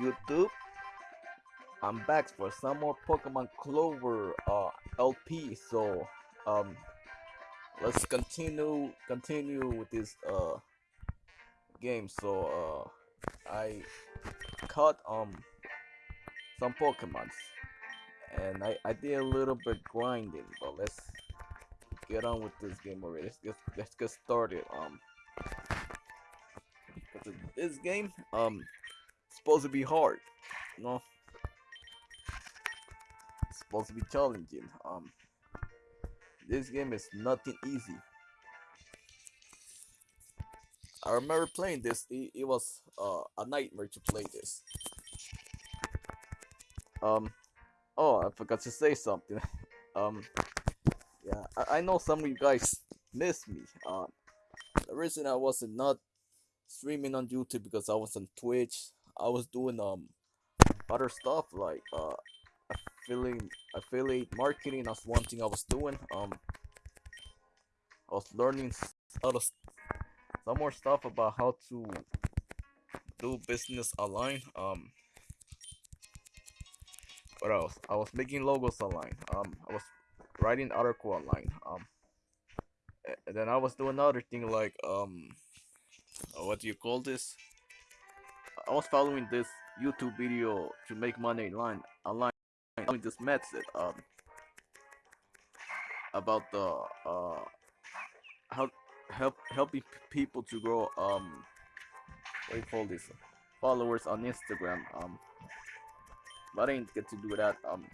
YouTube. I'm back for some more Pokemon Clover uh, LP. So um, let's continue continue with this uh game. So uh, I caught um some Pokemons, and I I did a little bit grinding. But let's get on with this game already. Let's get let's get started. Um, this game um supposed to be hard, you know. It's supposed to be challenging. Um, this game is nothing easy. I remember playing this. It, it was uh, a nightmare to play this. Um, oh, I forgot to say something. um, yeah, I, I know some of you guys miss me. Um, the reason I wasn't not streaming on YouTube because I was on Twitch. I was doing um other stuff like uh affiliate affiliate marketing. That's one thing I was doing. Um, I was learning other some more stuff about how to do business online. Um, what else? I was making logos online. Um, I was writing article online. Um, and then I was doing another thing like um, what do you call this? I was following this YouTube video to make money online. Online, following this method um about the uh how help helping people to grow um what do you call this followers on Instagram um but I didn't get to do that um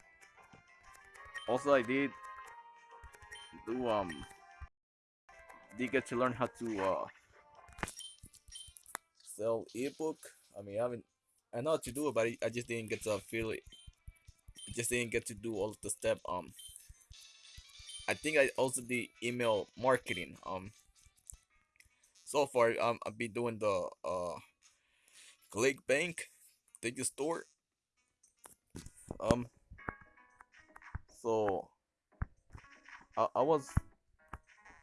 also I did do um did get to learn how to uh sell ebook I mean I haven't I know how to do it but I, just didn't get to feel it I just didn't get to do all the step um I think I also did email marketing um so far um I've been doing the uh ClickBank store. um so I, I was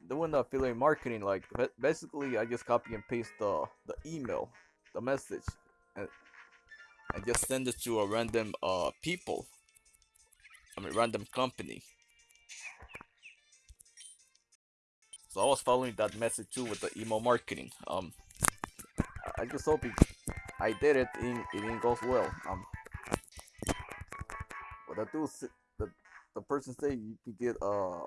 doing the affiliate marketing like basically I just copy and paste the the email the message I just send it to a random uh people. I mean random company. So I was following that message too with the email marketing. Um I just hope it, I did it in it didn't goes well. Um but I do the the person say you could get uh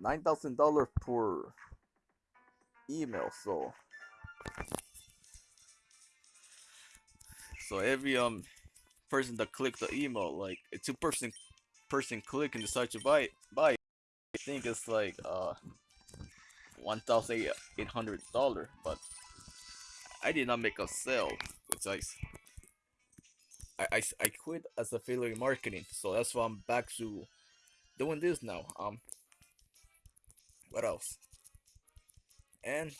nine thousand dollars per email so so every um person that click the email like a two person person click and decide to buy buy I think it's like uh one thousand eight hundred dollar but I did not make a sale which I I, I, I quit as affiliate marketing so that's why I'm back to doing this now um what else? And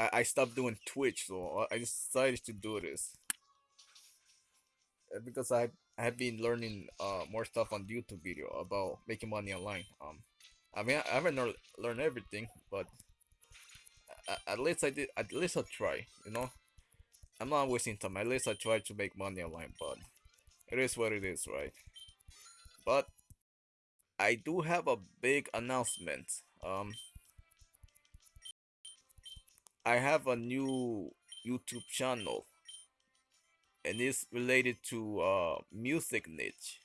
I, I stopped doing Twitch, so I decided to do this. Because I, I have been learning uh, more stuff on YouTube video about making money online. Um, I mean, I haven't learned everything, but at least I did. At least I try. You know, I'm not wasting time. At least I try to make money online, but it is what it is, right? But I do have a big announcement. Um, I have a new YouTube channel, and it's related to uh, music niche.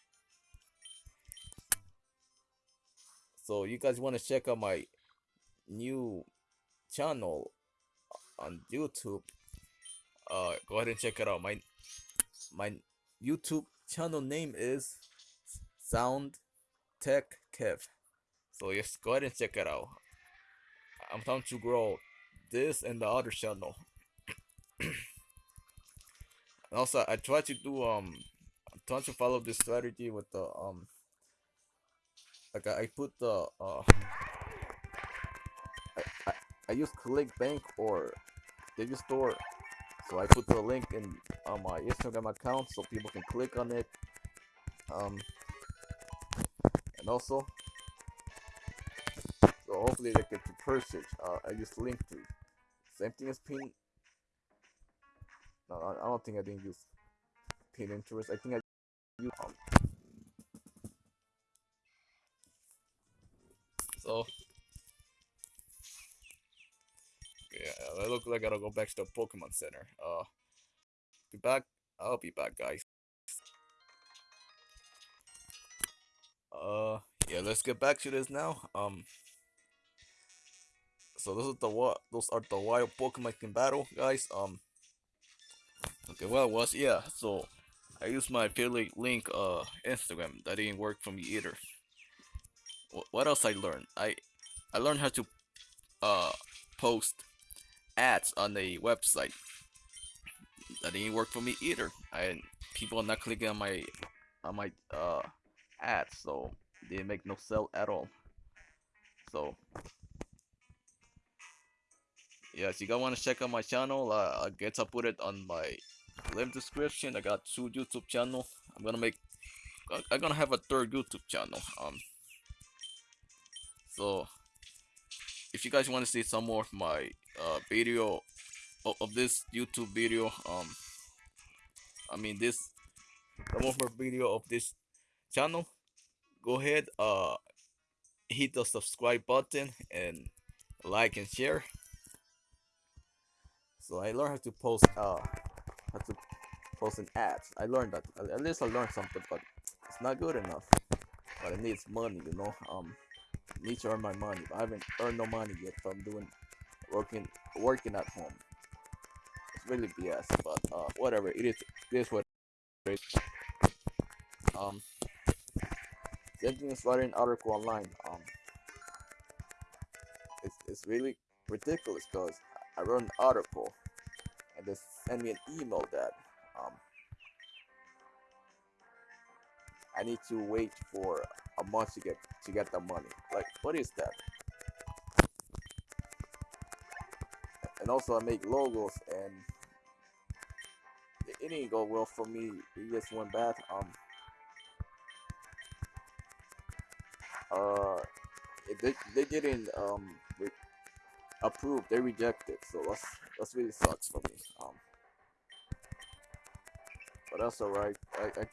So you guys want to check out my new channel on YouTube? Uh, go ahead and check it out. My my YouTube channel name is Sound Tech Kev. So just go ahead and check it out. I'm trying to grow this and the other channel. also, I try to do um, I'm to follow this strategy with the um, like I put the uh, I I, I use ClickBank or Digistore, so I put the link in on my Instagram account so people can click on it. Um, and also so hopefully they get to purchase uh, I use link to same thing as pin No, I I don't think I didn't use Pinterest. I think I used um. So yeah, it looks like I gotta go back to the Pokemon Center. Uh, be back. I'll be back, guys. Uh, yeah, let's get back to this now. Um, so this is the what? Those are the wild Pokemon in battle, guys. Um, okay, well, it was yeah. So I used my affiliate link, uh, Instagram. That didn't work for me either. Wh- What else I learned? I I learned how to uh post ads on the website. That didn't work for me either. I people are not clicking on my on my uh ads, so they make no sell at all. So yeah, if you guys want to check out my channel, uh, I guess I'll put it on my link description. I got two YouTube channel. I'm gonna make. I'm gonna have a third YouTube channel. Um. So if you guys want to see some more of my uh video of, of this YouTube video, um, I mean this some more video of this channel, go ahead uh hit the subscribe button and like and share. So I learned how to post uh how to post an ads. I learned that at least I learned something, but it's not good enough. But it needs money, you know. Um, need to earn my money. I haven't earned no money yet from doing working working at home. It's really BS, but uh, whatever. It is this what it is. Um, same thing as writing article online. Um, it's it's really ridiculous because I wrote an article and they send me an email that um I need to wait for a month to get to get the money. Like what is that? And also I make logos and it didn't go well for me. It just went bad. Um uh they they didn't um re- approve. They rejected. So that's that's really sucks for me. Um but that's alright. I, I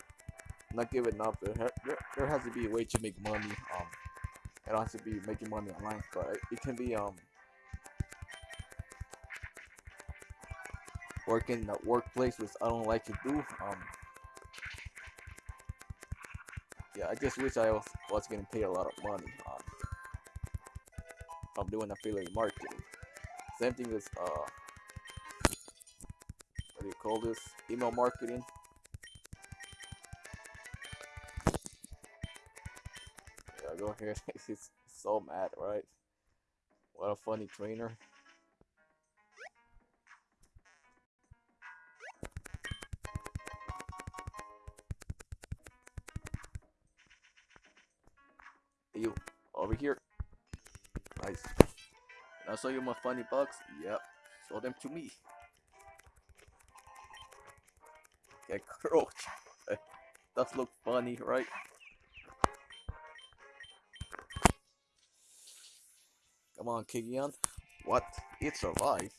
not giving up. There, there, there has to be a way to make money. Um, it don't to be making money online, but it, can be um working in a workplace which I don't like to do. Um, yeah, I just wish I was, was getting paid a lot of money. Um, from doing affiliate marketing. Same thing as uh, what do you call this? Email marketing. Yeah, go ahead. He's so mad, right? What a funny trainer. Show you my funny bugs? Yep. Show them to me. Okay, cockroach. Does look funny, right? Come on, Kigian. What? It survived.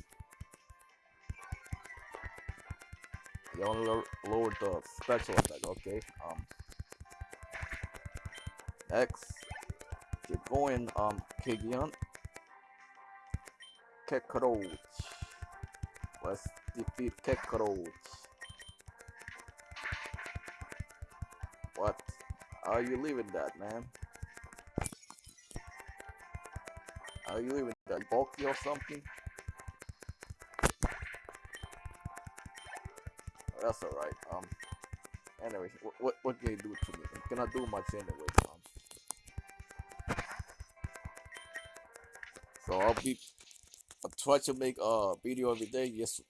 You only lower, lowered the special attack, okay? Um. Next. Keep going, um, Kigian. Kekroach. Let's defeat Kekroach. What? Are you leaving that, man? Are you leaving that bulky or something? That's alright. Um. Anyway, what what what can you do to me? You cannot do much anyway. Um. So I'll be. Try to make a video every day. Yes,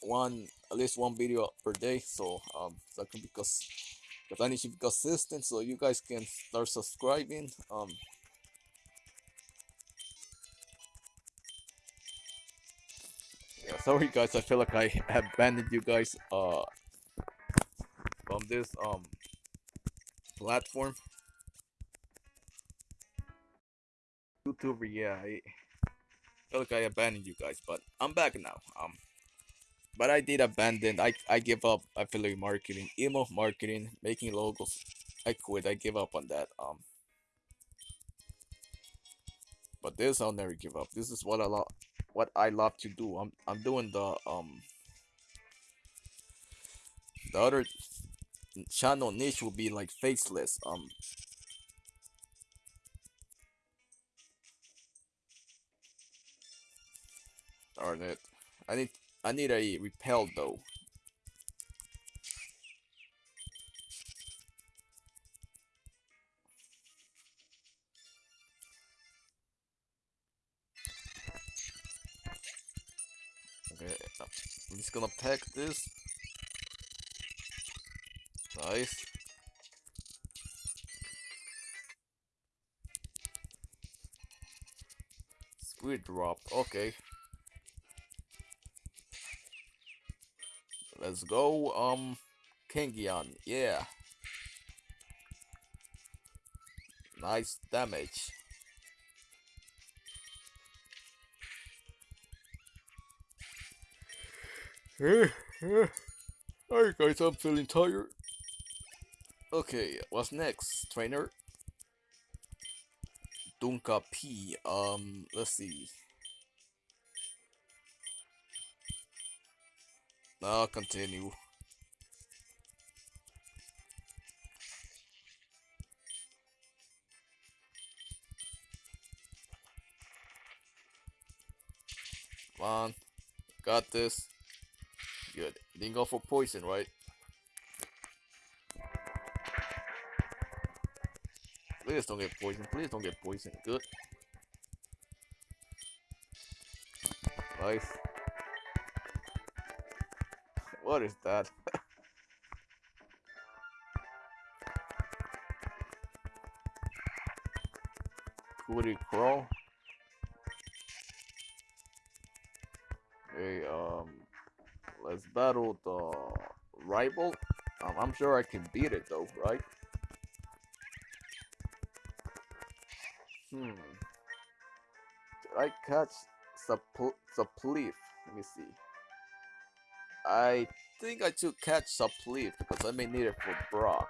one at least one video per day. So um, that can because because I need to be consistent. So you guys can start subscribing. Um. Yeah, sorry guys, I feel like I abandoned you guys uh from this um platform. YouTuber, yeah, I feel like I abandoned you guys, but I'm back now. Um but I did abandon. I I give up affiliate marketing, email marketing, making logos. I quit. I give up on that. Um, but this I'll never give up. This is what I love. What I love to do. I'm I'm doing the um. The other channel niche will be like faceless. Um. Darn it. I need I need a repel though. Okay, uh, I'm just gonna pack this. Nice. Squid drop, okay. Let's go, um, Kangyan, yeah. Nice damage. Alright guys, I'm feeling tired. Okay, what's next, trainer? Dunka P, um, let's see. I'll continue. Come on. Got this. Good. Didn't go for poison, right? Please don't get poisoned. Please don't get poisoned. Good. Nice. What is that? Cootie Crow. Okay, um, let's battle the rival. Um, I'm sure I can beat it though, right? Hmm. Did I catch Suppleaf? Let me see. I think I should catch Suppleaf because I may need it for Brock.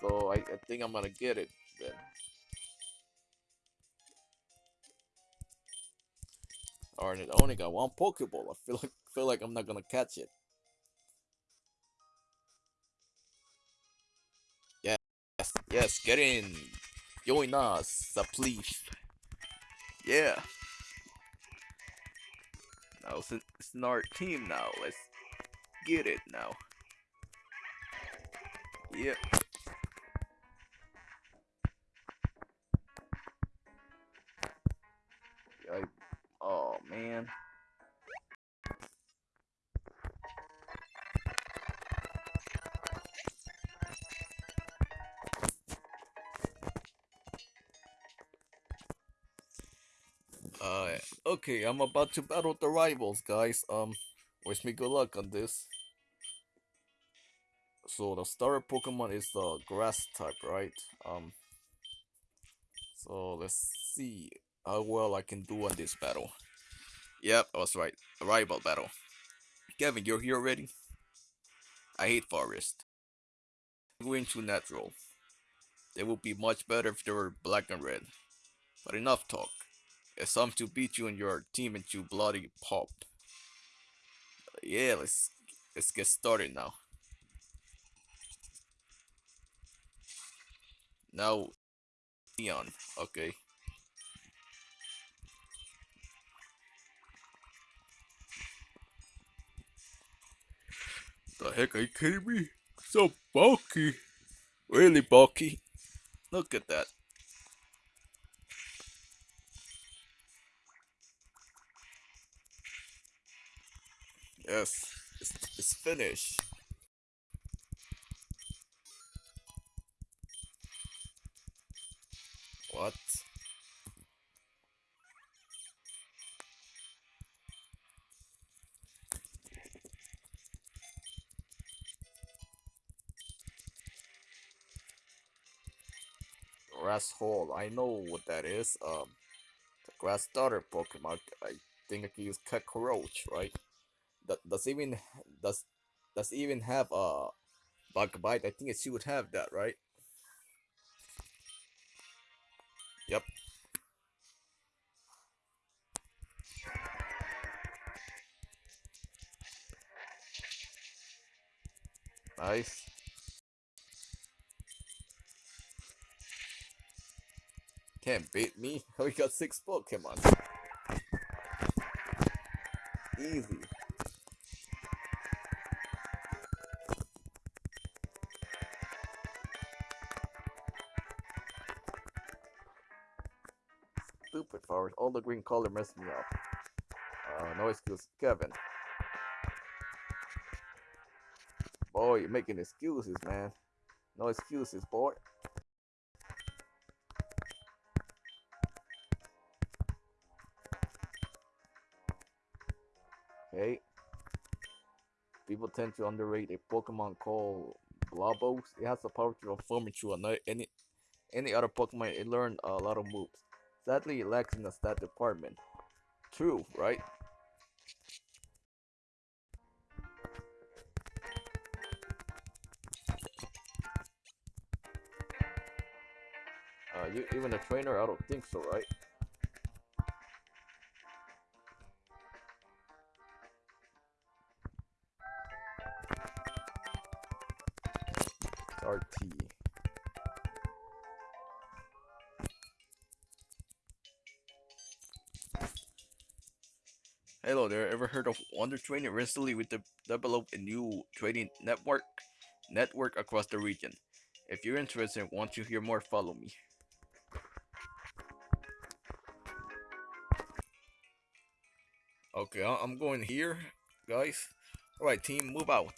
So I, I think I'm gonna get it then. Alright, I only got one Pokeball. I feel like feel like I'm not gonna catch it. Yes, yes, get in. Join us, Suppleaf. Yeah. Now it's, it's in our team now. Let's get it now. Yep. Okay, I'm about to battle the rivals, guys. Um, wish me good luck on this. So the starter Pokemon is the grass type, right? Um, so let's see how well I can do on this battle. Yep, I was right. A rival battle. Kevin, you're here already? I hate forest. Going to natural. They would be much better if they were black and red. But enough talk. Time to beat you and your team into bloody pop. Yeah, let's let's get started now. Now, Leon. Okay. The heck are you kidding me? So bulky. Really bulky. Look at that. Yes, it's, it's finished. What? Grass hole. I know what that is. Um, the grass starter Pokemon, I think I can use Cockroach, right? Does even does does even have a bug bite? I think it should have that, right? Yep. Nice. Can't beat me. We got six Pokemon. Easy. All the green color messed me up. Uh, no excuse. Kevin. Boy, you're making excuses, man. No excuses, boy. Okay. People tend to underrate a Pokemon called Blabos. It has the power to transform into another, any any other Pokemon. It learned a lot of moves. Sadly, it lacks in the stat department. True, right? Uh, you even a trainer? I don't think so, right? There, ever heard of Wonder Training? Recently we de developed a new trading network network across the region. If you're interested and want to hear more, follow me. Okay, I'm going here, guys. Alright, team, move out.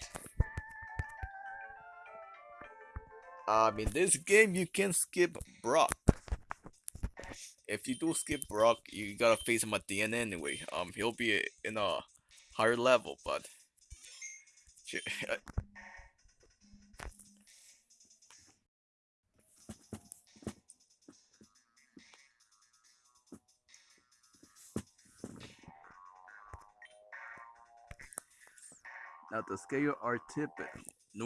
Um, in this game, you can skip Brock. If you do skip Brock, you gotta face him at the end anyway. Um, he'll be in a higher level, but Now the scale are tipping.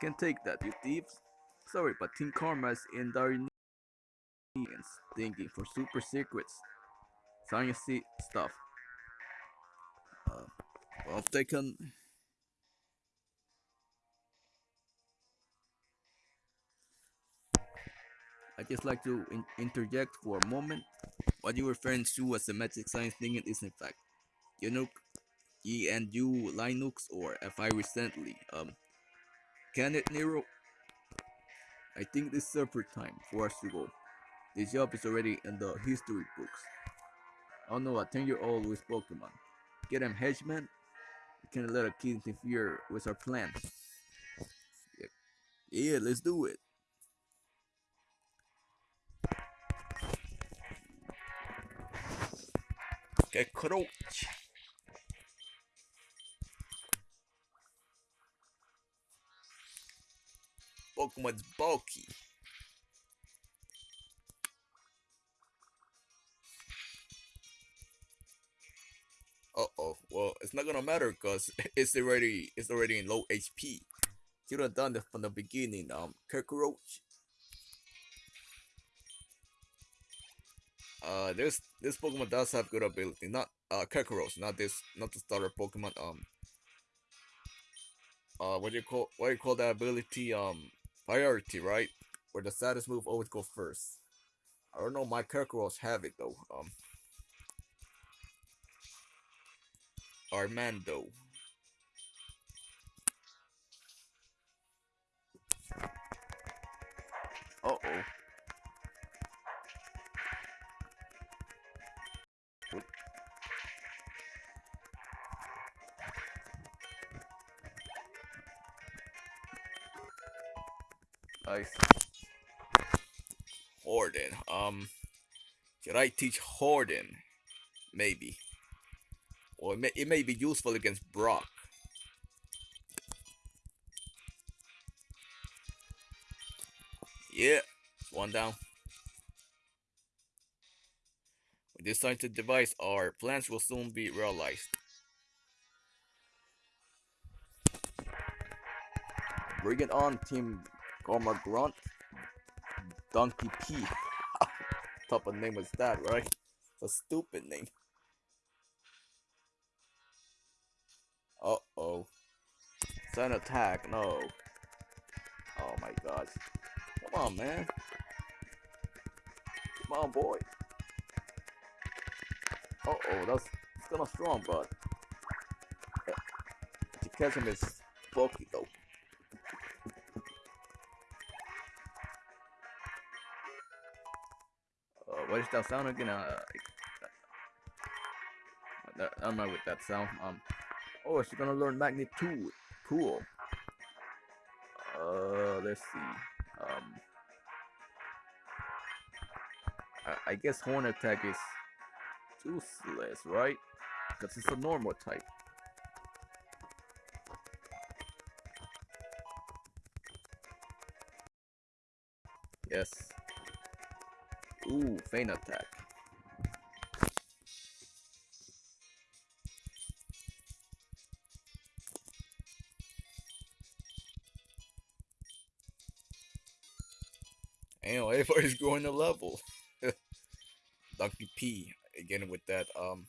Can take that, you thieves. Sorry, but Team Karma's in dire thinking for super secrets. Science stuff. Uh, well taken. I just like to in interject for a moment. What you're referring to as the magic science thing is in fact, you know, GNU Linux or FI recently. Um, can it, Nero? I think this is perfect time for us to go. This job is already in the history books. I don't know a 10 year old with Pokemon. Get him Hedgeman? You can't let a kid interfere with our plan. Yeah, yeah let's do it. Get Coach. Pokemon's bulky. Uh oh. Well, it's not gonna matter because it's already it's already in low HP. Should have done this from the beginning. Um, Cockroach. Uh, this this Pokemon does have good ability. Not uh Cockroach, not this, not the starter Pokemon. Um, uh, what do you call what do you call that ability? Um, priority, right? Where the saddest move always go first. I don't know, my Kirkros have it though. Um, Armando. Uh oh. Nice. Horden. Um, should I teach Horden? Maybe. Or it may, it may be useful against Brock. Yeah, one down. With this scientific device, our plans will soon be realized. Bring it on, Team Karma Grunt. Donkey P. type of name was that, right? A stupid name. An attack, no. Oh my god. Come on, man. Come on, boy. Uh oh, that's it's kind of strong, but to catch him is bulky though. Uh, what is that sound again? Uh, I'm not with that sound. Um, oh, she's gonna learn magnitude. Cool. Uh, let's see. Um, I, I guess horn attack is useless, right? Because it's a normal type. Yes. Ooh, feint attack. Damn, everybody's going to level. Donkey P again with that. Um,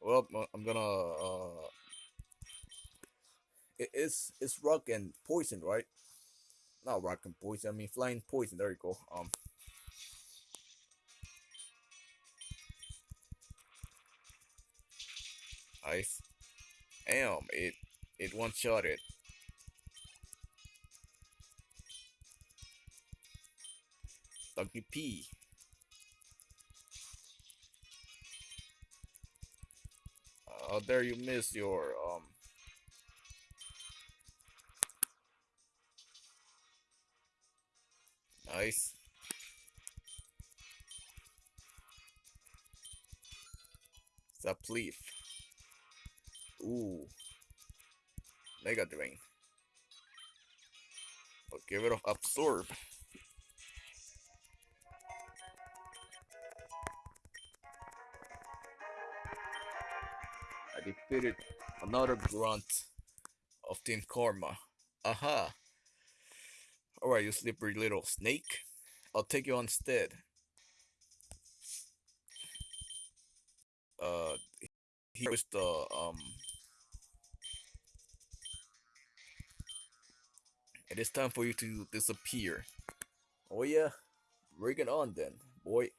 well, I'm gonna. Uh, it, it's it's rock and poison, right? Not rock and poison. I mean flying poison. There you go. Um. Ice. Damn, it it one shot it. Donkey P. How dare you miss your um Nice. Zapleaf. Ooh. Mega Drain. But give it off Absorb. I defeated another grunt of Team Karma. Aha! Alright, you slippery little snake. I'll take you instead. Uh, here's the, um... It is time for you to disappear. Oh yeah? Bring it on then, boy.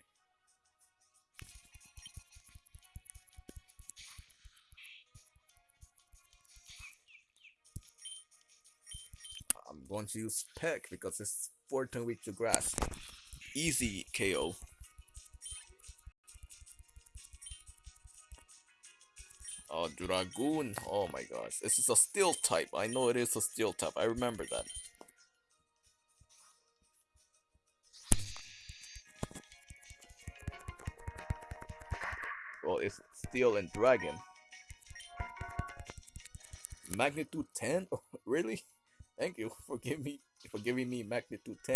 Going to use Peck because it's 14 weak to grass. Easy KO. Oh, Dragoon. Oh my gosh. This is a steel type. I know it is a steel type. I remember that. Well, it's steel and dragon. Magnitude 10? really? Thank you for giving me for giving me magnitude 10.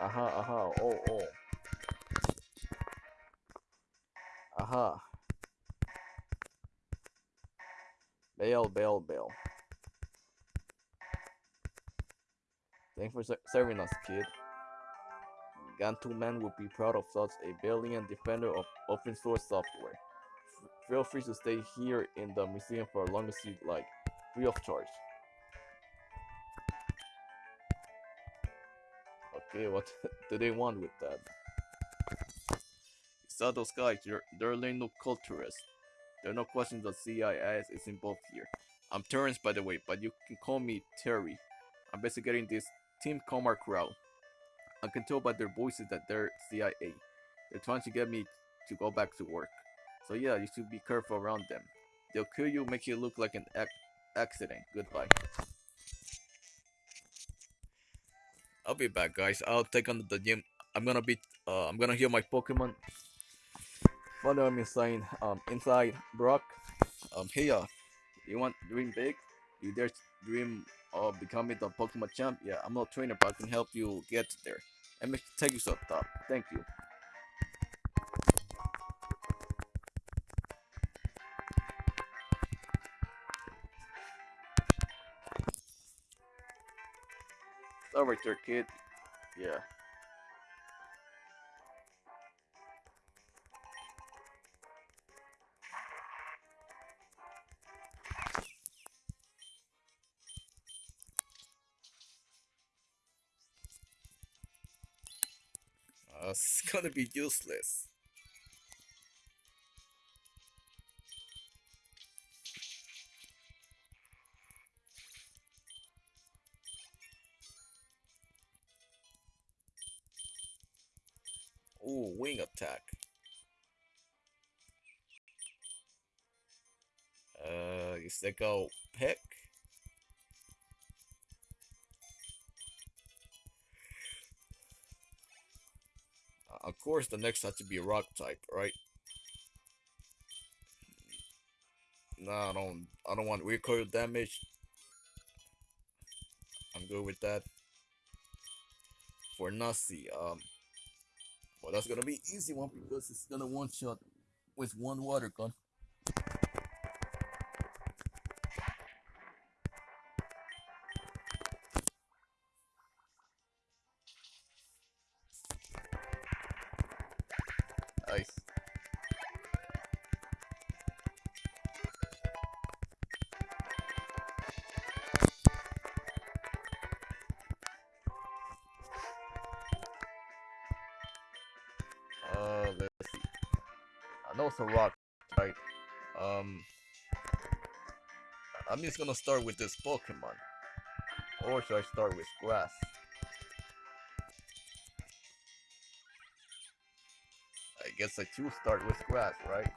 Aha, aha, oh, oh. Aha. Bail, bail, bail. Thanks for serving us, kid. Gantu-man would be proud of such a valiant defender of open source software. F feel free to stay here in the museum for as long as you like, free of charge. Okay, what do they want with that? You saw those guys, they're, they're no culturists. There are no questions that CIS is involved here. I'm Terrence, by the way, but you can call me Terry. I'm basically getting this Team Comar crowd. I can tell by their voices that they're CIA. They're trying to get me to go back to work. So yeah, you should be careful around them. They'll kill you, make you look like an ac accident. Goodbye. I'll be back, guys. I'll take on the gym. I'm gonna be. Uh, I'm gonna heal my Pokemon. Follow me inside. Um, inside Brock. Um, here. You want dream big? You dare dream of becoming the Pokemon champ? Yeah, I'm not a trainer, but I can help you get there. And make take you the top. Thank you. Start right there, kid. Yeah. Gonna be useless. Ooh, wing attack. Uh, is that go peck? Course, the next has to be a rock type, right? No, I don't. I don't want recoil damage. I'm good with that. For Nasi, um, well, that's gonna be easy one because it's gonna one shot with one water gun. Uh, let's see. I know it's a rock, right? Um, I'm just gonna start with this Pokemon. Or should I start with grass? I guess I choose start with grass, right?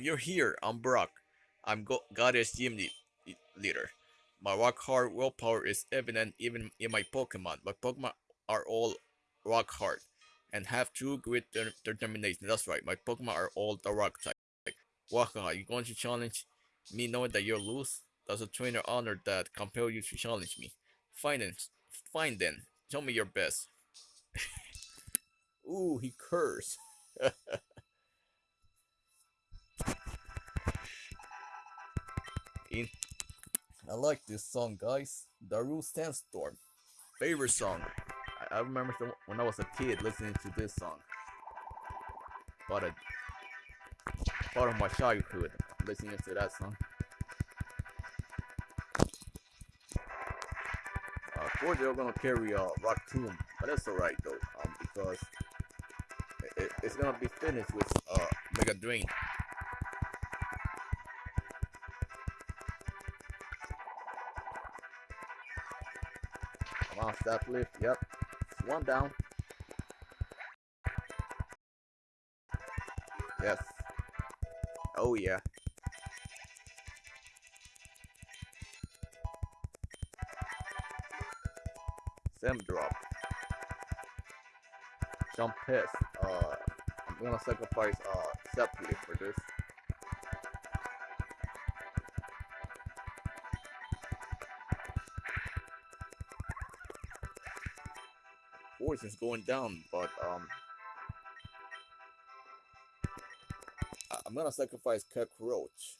So you're here. I'm Brock. I'm Go- Goddess Gym le- Leader. My rock hard willpower is evident even in my Pokemon. My Pokemon are all rock hard and have true grit de- determination. That's right. My Pokemon are all the rock type. Waka, you going to challenge me knowing that you're loose? Does a trainer honor that compel you to challenge me? Fine then. Fine then. Show me your best. Ooh, he cursed. I like this song, guys. Darude Sandstorm. Favorite song. I, I remember when I was a kid listening to this song. Part of, part of my childhood listening to that song. Uh, of course, they're gonna carry a uh, Rock Tomb, but that's alright though, um, because it, it's gonna be finished with uh, Mega Drain. Come on, lift. Yep. One down. Yes. Oh yeah. Sim drop. Jump piss. Uh, I'm gonna sacrifice uh Sepli for this. Force is going down, but um, I'm gonna sacrifice Cockroach.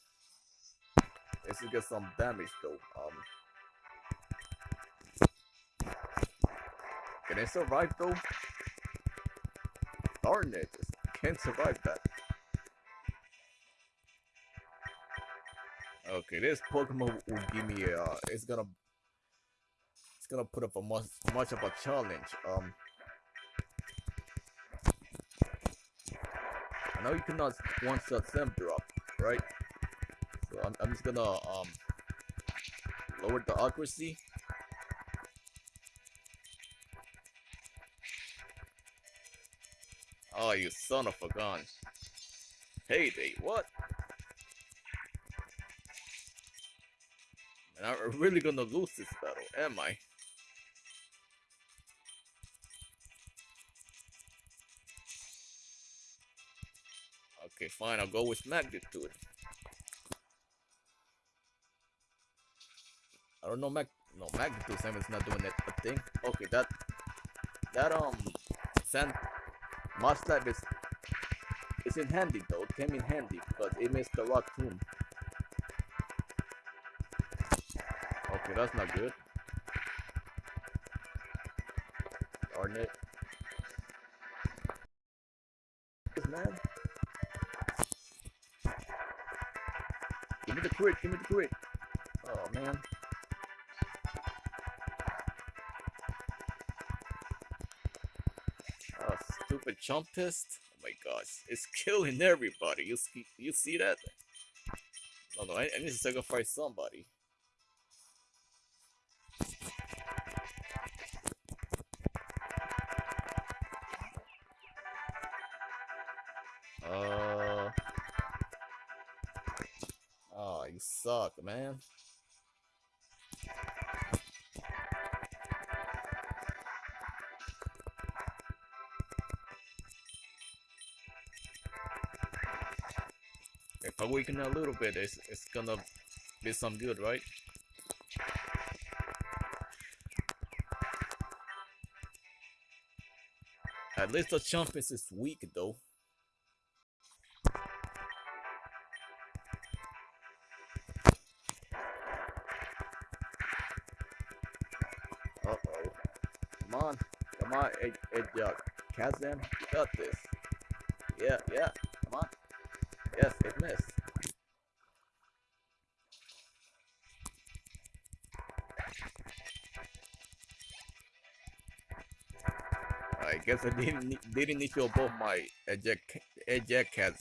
This to get some damage though. Um, can I survive though? Darn it, can't survive that. Okay, this Pokemon will give me a. Uh, it's gonna. Gonna put up a much much of a challenge. Um. I know you cannot one shot Sem drop, right? So I'm, I'm just gonna um lower the accuracy. Oh, you son of a gun. Hey, Heyday, what? And I'm really gonna lose this battle, am I? Okay, fine, I'll go with magnitude. I don't know mag no magnitude Simon's not doing that a thing. Okay, that that um sand mudslide is is in handy though. It came in handy because it missed the rock tomb. Okay, that's not good. Darn it. Me the crit, give me the crit. Oh man. Oh, stupid Chumpist. Oh my gosh, it's killing everybody. You see, you see that? No, no, I, I need to sacrifice somebody. Uh. You suck, man. If I weaken a little bit, it's, it's gonna be some good, right? At least the Chumpist is weak, though. Got this. Yeah, yeah, come on. Yes, it missed. I guess I didn't didn't need to above my ejecaz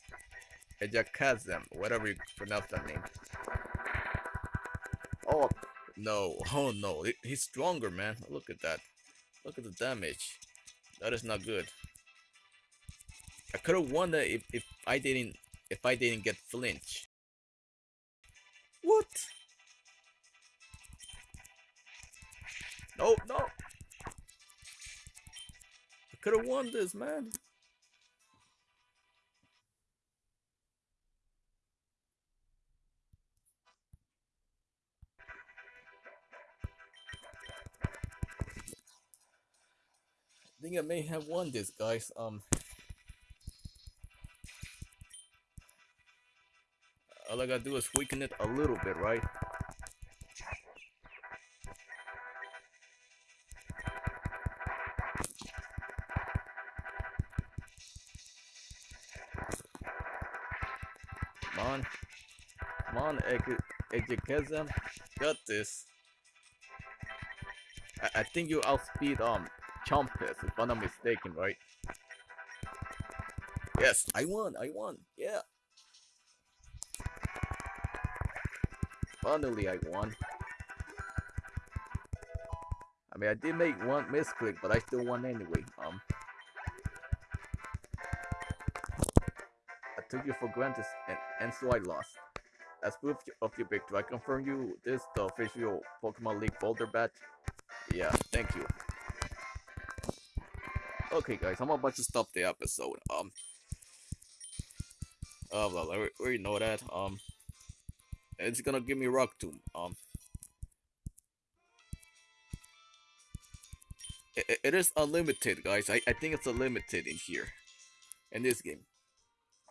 ejecazam, whatever you pronounce that name. Oh no! Oh no! He's stronger, man. Look at that. Look at the damage. That is not good. I could have won that if, if I didn't if I didn't get flinch. What? No, no. I could have won this, man. I think I may have won this, guys. Um, all I gotta do is weaken it a little bit, right? Come on. Come on, Ejikazam. Got this. I, I think you outspeed um Chompus, if I'm not mistaken, right? Yes, I won, I won, yeah. Finally, I won. I mean, I did make one misclick, but I still won anyway. Um, I took you for granted, and, and so I lost. As proof of your victory, I confirm you this the official Pokemon League Boulder badge. Yeah, thank you. Okay, guys, I'm about to stop the episode. Um, oh well, I already know that. Um, it's gonna give me Rock Tomb. Um, it, it is unlimited, guys. I, I think it's unlimited in here, in this game.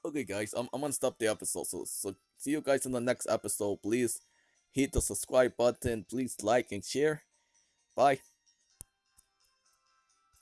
Okay, guys, I'm, I'm gonna stop the episode. So, so see you guys in the next episode. Please hit the subscribe button. Please like and share. Bye.